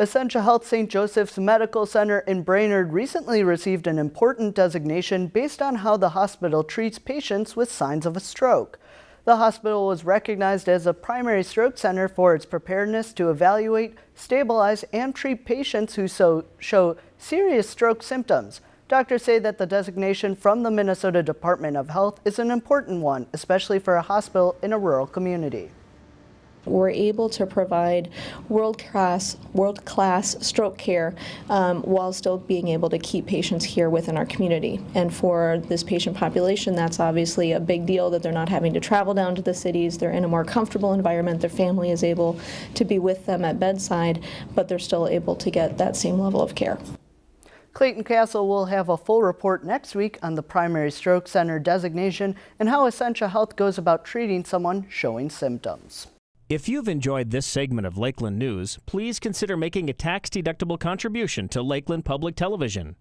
Essentia Health St. Joseph's Medical Center in Brainerd recently received an important designation based on how the hospital treats patients with signs of a stroke. The hospital was recognized as a primary stroke center for its preparedness to evaluate, stabilize, and treat patients who so, show serious stroke symptoms. Doctors say that the designation from the Minnesota Department of Health is an important one, especially for a hospital in a rural community. We're able to provide world-class world-class stroke care um, while still being able to keep patients here within our community. And for this patient population, that's obviously a big deal that they're not having to travel down to the cities. They're in a more comfortable environment. Their family is able to be with them at bedside, but they're still able to get that same level of care. Clayton Castle will have a full report next week on the primary stroke center designation and how Essentia Health goes about treating someone showing symptoms. If you've enjoyed this segment of Lakeland News, please consider making a tax-deductible contribution to Lakeland Public Television.